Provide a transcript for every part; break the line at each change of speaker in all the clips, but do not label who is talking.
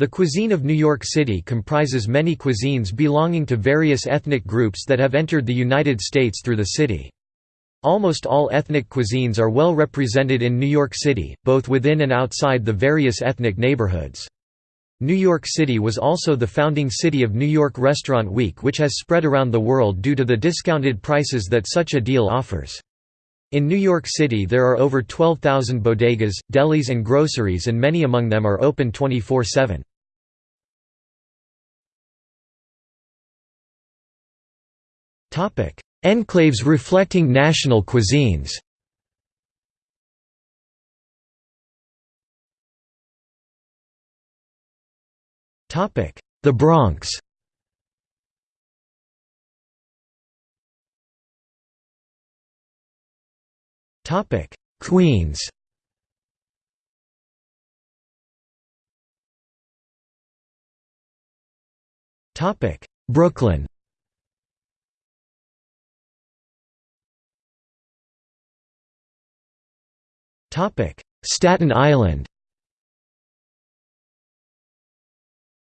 The cuisine of New York City comprises many cuisines belonging to various ethnic groups that have entered the United States through the city. Almost all ethnic cuisines are well represented in New York City, both within and outside the various ethnic neighborhoods. New York City was also the founding city of New York Restaurant Week which has spread around the world due to the discounted prices that such a deal offers. In New York City there are over 12,000 bodegas, delis and groceries and many among them are open 24-7. Enclaves reflecting national cuisines. The Bronx. Queens. Brooklyn Staten Island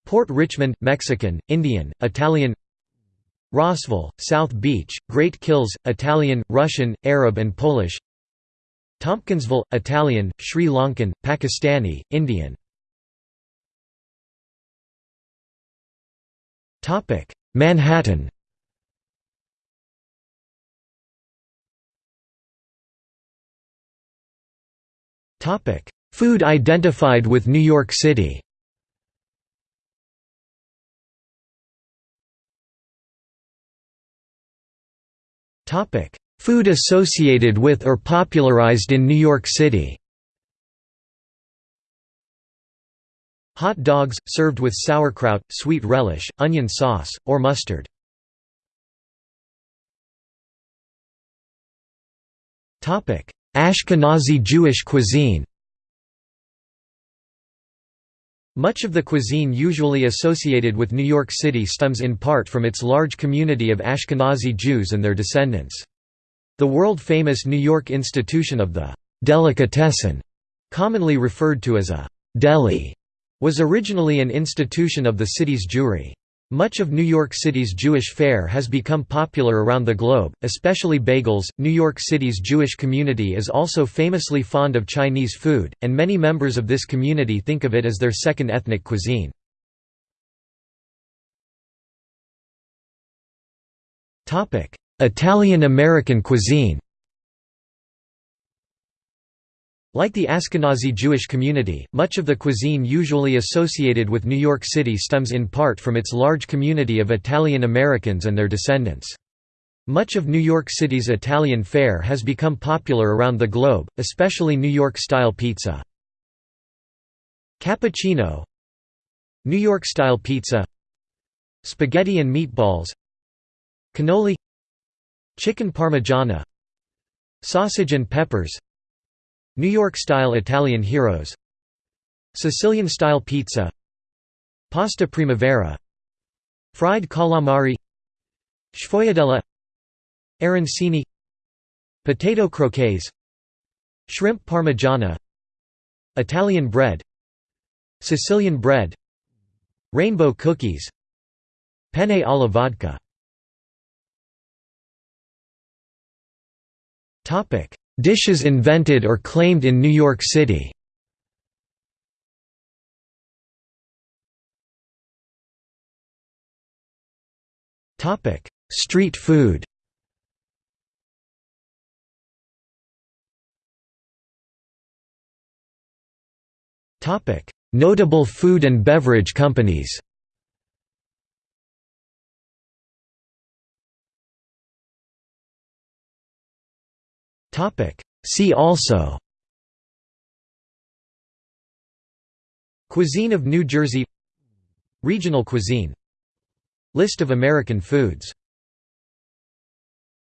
Port Richmond, Mexican, Indian, Italian Rossville, South Beach, Great Kills, Italian, Russian, Arab and Polish Tompkinsville, Italian, Sri Lankan, Pakistani, Indian Manhattan Food identified with New York City. Food associated with or popularized in New York City. Hot dogs, served with sauerkraut, sweet relish, onion sauce, or mustard. Ashkenazi Jewish cuisine Much of the cuisine usually associated with New York City stems in part from its large community of Ashkenazi Jews and their descendants. The world-famous New York institution of the «delicatessen», commonly referred to as a «deli», was originally an institution of the city's Jewry. Much of New York City's Jewish fare has become popular around the globe, especially bagels. New York City's Jewish community is also famously fond of Chinese food, and many members of this community think of it as their second ethnic cuisine. Italian American cuisine. Like the Ashkenazi Jewish community, much of the cuisine usually associated with New York City stems in part from its large community of Italian Americans and their descendants. Much of New York City's Italian fare has become popular around the globe, especially New York-style pizza. Cappuccino. New York-style pizza. Spaghetti and meatballs. Cannoli. Chicken parmigiana. Sausage and peppers New York-style Italian heroes. Sicilian-style pizza. Pasta primavera. Fried calamari. Sfogliatella. Arancini. Potato croquettes. Shrimp parmigiana. Italian bread. Sicilian bread. Rainbow cookies. Penne alla vodka Dishes invented or claimed in New York City. Street food. Notable food and beverage companies Topic. See also. Cuisine of New Jersey. Regional cuisine. List of American foods